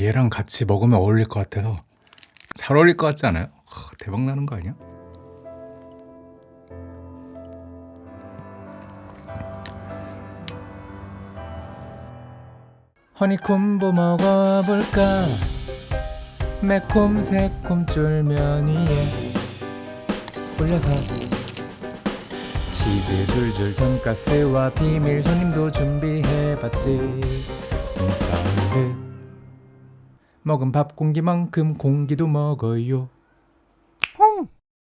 얘랑 같이 먹으면 어울릴 것 같아서 잘 어울릴 것 같지 않아요? 하, 대박 나는 거 아니야? 허니콤보 먹어볼까? 매콤 새콤 쫄면 위에 올려서 치즈 줄줄 돈가스와 비밀 손님도 준비해봤지 인사드 먹은 밥 공기만큼 공기도 먹어요.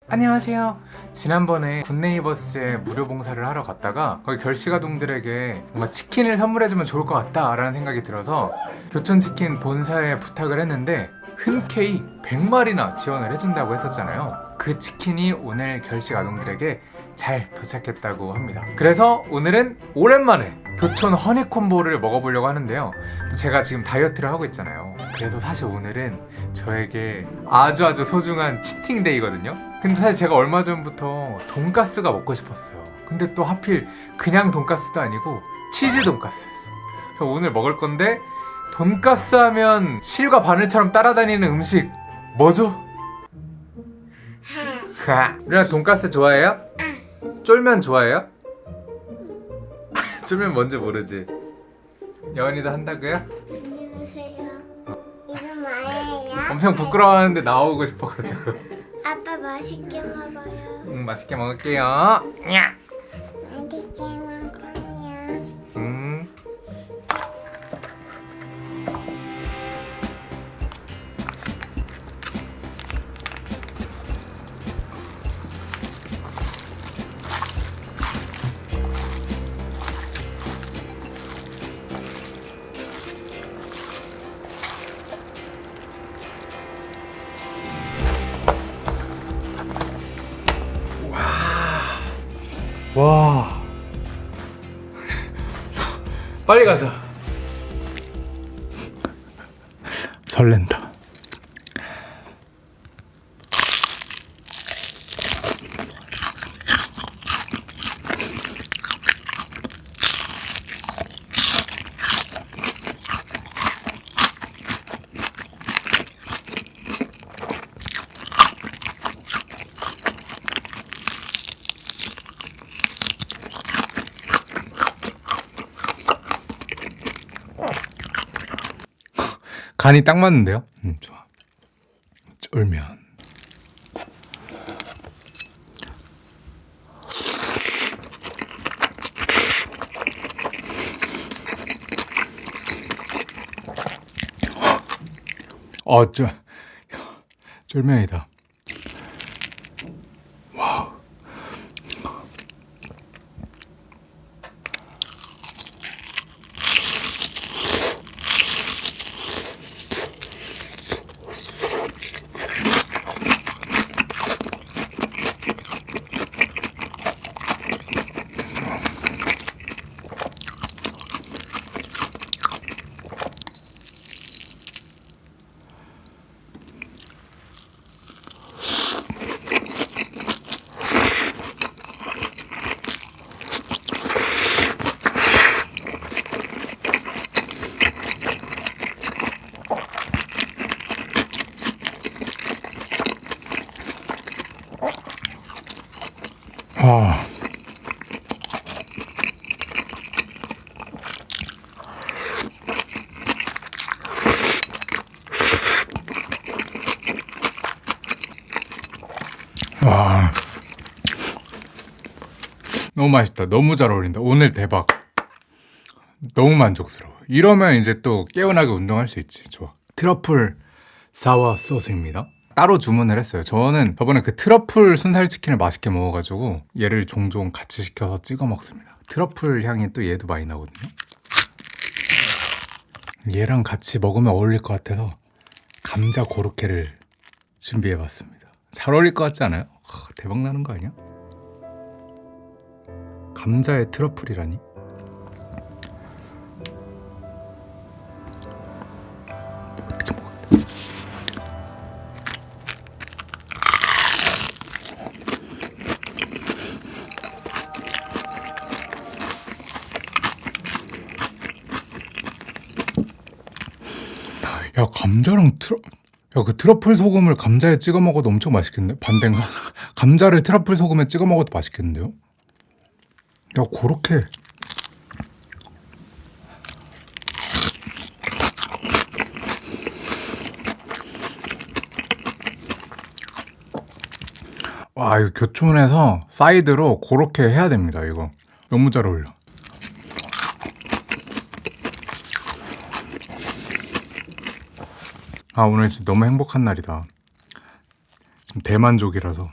안녕하세요. 지난번에 굿네이버스에 무료 봉사를 하러 갔다가 거기 결식아동들에게 뭔가 치킨을 선물해주면 좋을 것 같다 라는 생각이 들어서 교촌치킨 본사에 부탁을 했는데 흔쾌히 100마리나 지원을 해준다고 했었잖아요. 그 치킨이 오늘 결식아동들에게 잘 도착했다고 합니다. 그래서 오늘은 오랜만에 교촌 허니콤보를 먹어보려고 하는데요. 또 제가 지금 다이어트를 하고 있잖아요 그래서 사실 오늘은 저에게 아주 아주 소중한 치팅데이거든요 근데 사실 제가 얼마 전부터 돈가스가 먹고 싶었어요 근데 또 하필 그냥 돈가스도 아니고 치즈 돈가스였어 오늘 먹을 건데 돈가스 하면 실과 바늘처럼 따라다니는 음식 뭐죠? 우리가 돈가스 좋아해요? 쫄면 좋아해요? 쫄면 뭔지 모르지? 여원이도 한다고요? 안녕하세요. 뭐예요? 엄청 부끄러워하는데 나오고 싶어가지고 아빠 맛있게 먹어요. 음, 맛있게 먹을게요 야. 맛있게 와. 빨리 가자. 설렌다. 간이 딱 맞는데요? 음, 좋아. 쫄면. 어, 쫄, 쫄면이다. 너무 맛있다. 너무 잘 어울린다. 오늘 대박. 너무 만족스러워. 이러면 이제 또 깨어나게 운동할 수 있지. 좋아. 트러플 사워 소스입니다. 따로 주문을 했어요. 저는 저번에 그 트러플 순살 치킨을 맛있게 먹어가지고 얘를 종종 같이 시켜서 찍어 먹습니다. 트러플 향이 또 얘도 많이 나거든요. 얘랑 같이 먹으면 어울릴 것 같아서 감자 고로케를 준비해봤습니다. 잘 어울릴 것 같지 않아요? 하, 대박 나는 거 아니야? 감자에 트러플이라니? 야 감자랑 트러 야 그 트러플 소금을 감자에 찍어 먹어도 엄청 맛있겠네 반대인가? 감자를 트러플 소금에 찍어 먹어도 맛있겠는데요 야 그렇게. 와 이거 교촌에서 사이드로 그렇게 해야 됩니다 이거. 너무 잘 어울려. 아 오늘 진짜 너무 행복한 날이다. 지금 대만족이라서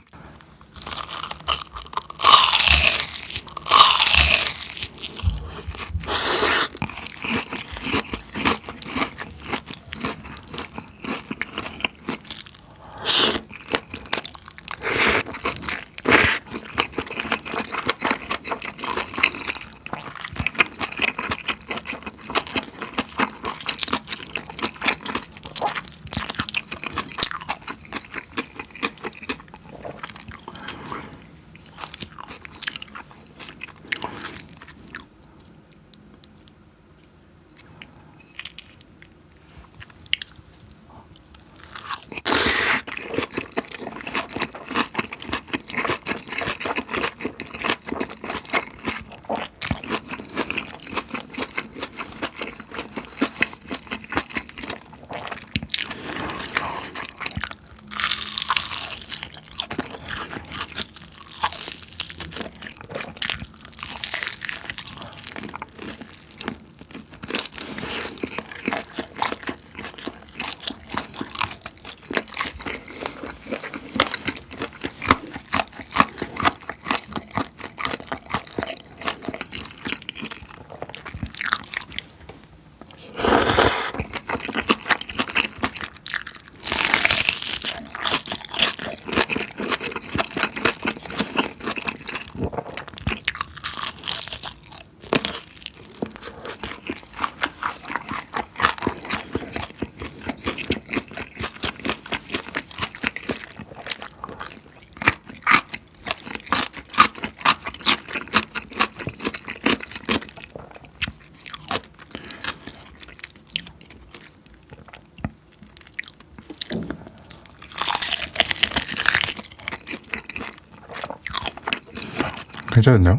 괜찮았나요?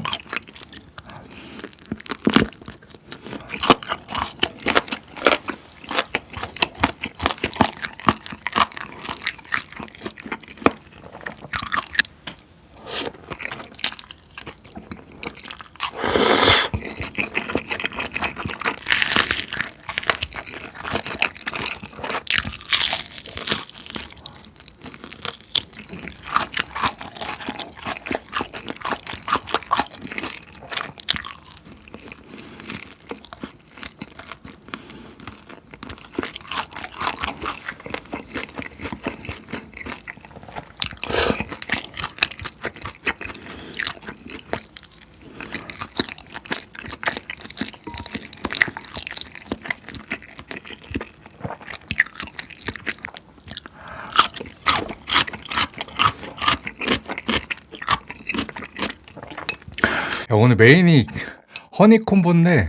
야, 오늘 메인이 허니콤보인데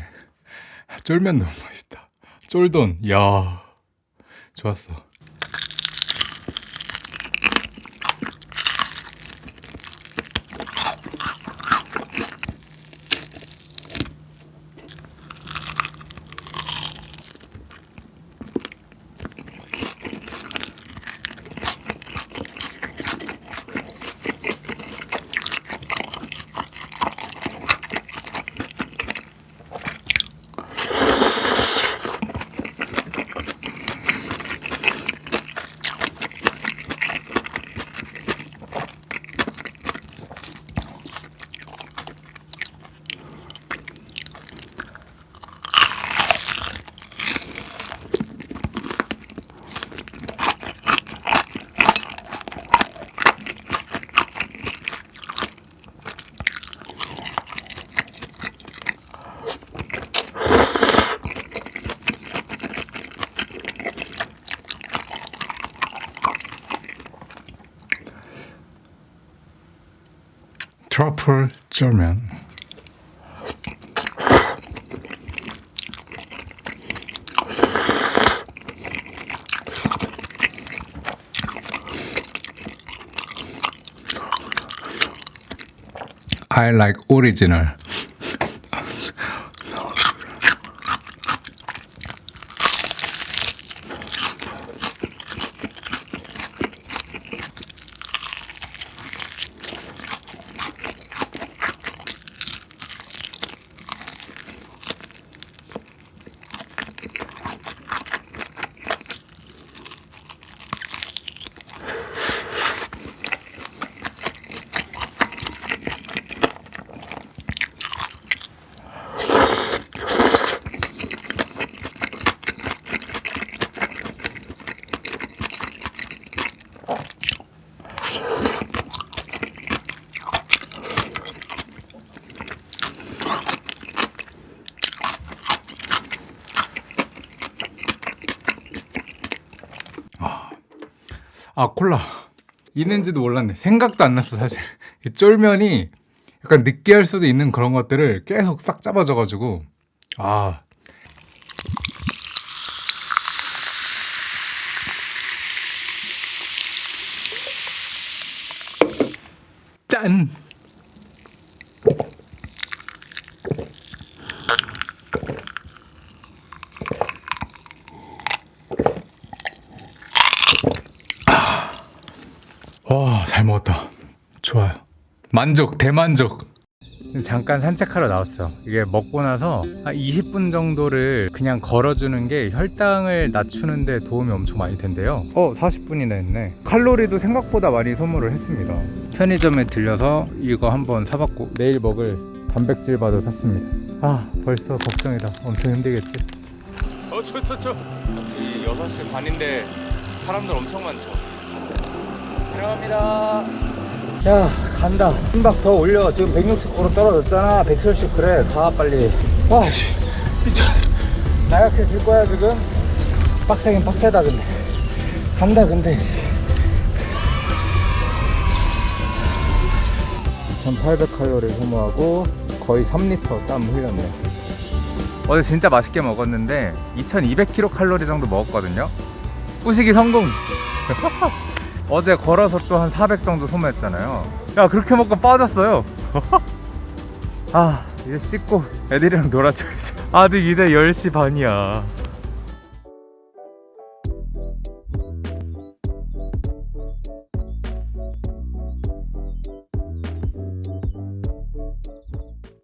쫄면 너무 맛있다. 쫄돈, 야 좋았어. Truffle German. I like original 아 콜라. 있는지도 몰랐네. 생각도 안 났어 사실. 이 쫄면이 약간 느끼할 수도 있는 그런 것들을 계속 싹 잡아줘가지고. 아. 짠! 와, 잘 먹었다. 좋아요. 만족, 대만족. 잠깐 산책하러 나왔어요. 이게 먹고 나서 한 20분 정도를 그냥 걸어주는 게 혈당을 낮추는 데 도움이 엄청 많이 된대요. 어, 40분이나 했네. 칼로리도 생각보다 많이 소모를 했습니다. 편의점에 들려서 이거 한번 사봤고 내일 먹을 단백질 바도 샀습니다. 아, 벌써 걱정이다. 엄청 힘들겠지? 어, 좋죠. 6시 반인데 사람들 엄청 많죠. 들어갑니다. 야 간다. 한박 더 올려. 지금 160kg 떨어졌잖아. 170 그래. 가 빨리. 와 미쳐 나약해 질 거야 지금? 빡세긴 빡세다 근데. 간다 근데. 2800칼로리 소모하고 거의 3리터 땀 흘렸네. 어제 진짜 맛있게 먹었는데 2200kcal 정도 먹었거든요. 뿌시기 성공 어제 걸어서 또 한 400 정도 소모했잖아요. 야 그렇게 먹고 빠졌어요. 아 이제 씻고 애들이랑 놀아줘야지 아직 이제 10시 반이야